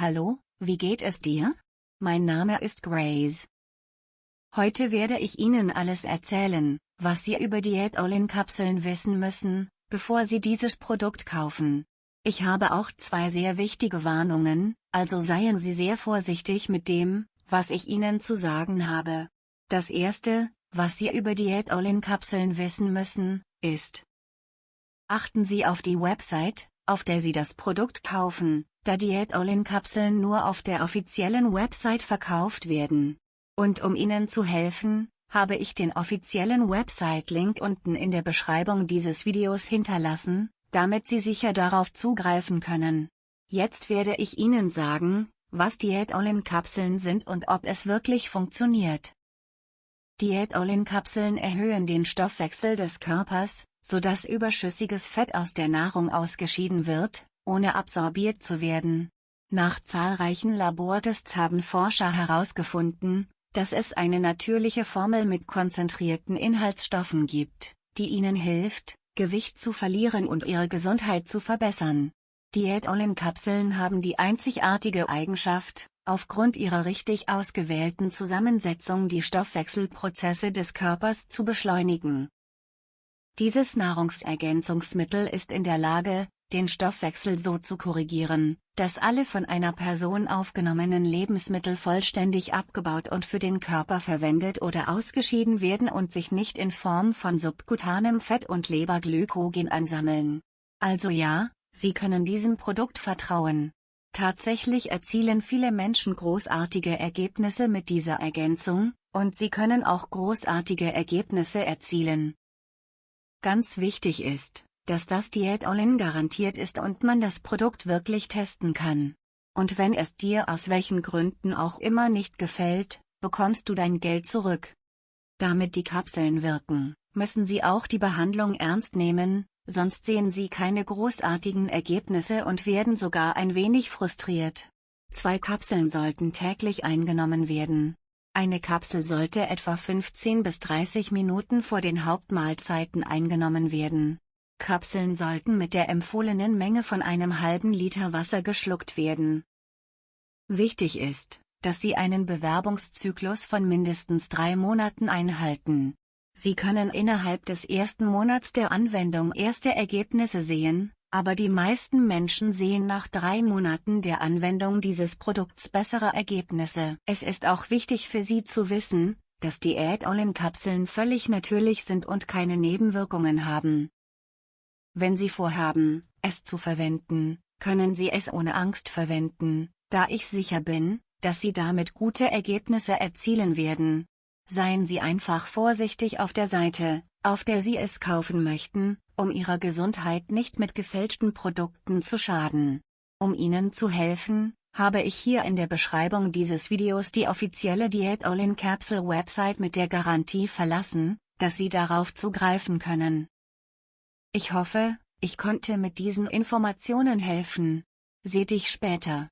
Hallo, wie geht es dir? Mein Name ist Grace. Heute werde ich Ihnen alles erzählen, was Sie über Diät-All-In-Kapseln wissen müssen, bevor Sie dieses Produkt kaufen. Ich habe auch zwei sehr wichtige Warnungen, also seien Sie sehr vorsichtig mit dem, was ich Ihnen zu sagen habe. Das erste, was Sie über Diät-All-In-Kapseln wissen müssen, ist. Achten Sie auf die Website, auf der Sie das Produkt kaufen, da Diät-All-In-Kapseln nur auf der offiziellen Website verkauft werden. Und um Ihnen zu helfen, habe ich den offiziellen Website-Link unten in der Beschreibung dieses Videos hinterlassen, damit Sie sicher darauf zugreifen können. Jetzt werde ich Ihnen sagen, was Diät-All-In-Kapseln sind und ob es wirklich funktioniert. Diät-All-In-Kapseln erhöhen den Stoffwechsel des Körpers, sodass überschüssiges Fett aus der Nahrung ausgeschieden wird, ohne absorbiert zu werden. Nach zahlreichen Labortests haben Forscher herausgefunden, dass es eine natürliche Formel mit konzentrierten Inhaltsstoffen gibt, die ihnen hilft, Gewicht zu verlieren und ihre Gesundheit zu verbessern. Diät-All-In-Kapseln haben die einzigartige Eigenschaft, aufgrund ihrer richtig ausgewählten Zusammensetzung die Stoffwechselprozesse des Körpers zu beschleunigen. Dieses Nahrungsergänzungsmittel ist in der Lage, den Stoffwechsel so zu korrigieren, dass alle von einer Person aufgenommenen Lebensmittel vollständig abgebaut und für den Körper verwendet oder ausgeschieden werden und sich nicht in Form von subkutanem Fett und Leberglykogen ansammeln. Also ja, Sie können diesem Produkt vertrauen. Tatsächlich erzielen viele Menschen großartige Ergebnisse mit dieser Ergänzung, und sie können auch großartige Ergebnisse erzielen. Ganz wichtig ist, dass das Diät All-In garantiert ist und man das Produkt wirklich testen kann. Und wenn es dir aus welchen Gründen auch immer nicht gefällt, bekommst du dein Geld zurück. Damit die Kapseln wirken, müssen sie auch die Behandlung ernst nehmen, sonst sehen sie keine großartigen Ergebnisse und werden sogar ein wenig frustriert. Zwei Kapseln sollten täglich eingenommen werden. Eine Kapsel sollte etwa 15 bis 30 Minuten vor den Hauptmahlzeiten eingenommen werden. Kapseln sollten mit der empfohlenen Menge von einem halben Liter Wasser geschluckt werden. Wichtig ist, dass Sie einen Bewerbungszyklus von mindestens drei Monaten einhalten. Sie können innerhalb des ersten Monats der Anwendung erste Ergebnisse sehen, aber die meisten Menschen sehen nach drei Monaten der Anwendung dieses Produkts bessere Ergebnisse. Es ist auch wichtig für Sie zu wissen, dass Diät-All-In-Kapseln völlig natürlich sind und keine Nebenwirkungen haben. Wenn Sie vorhaben, es zu verwenden, können Sie es ohne Angst verwenden, da ich sicher bin, dass Sie damit gute Ergebnisse erzielen werden. Seien Sie einfach vorsichtig auf der Seite, auf der Sie es kaufen möchten, um Ihrer Gesundheit nicht mit gefälschten Produkten zu schaden. Um Ihnen zu helfen, habe ich hier in der Beschreibung dieses Videos die offizielle Diät All-in Capsule Website mit der Garantie verlassen, dass Sie darauf zugreifen können. Ich hoffe, ich konnte mit diesen Informationen helfen. Seh dich später.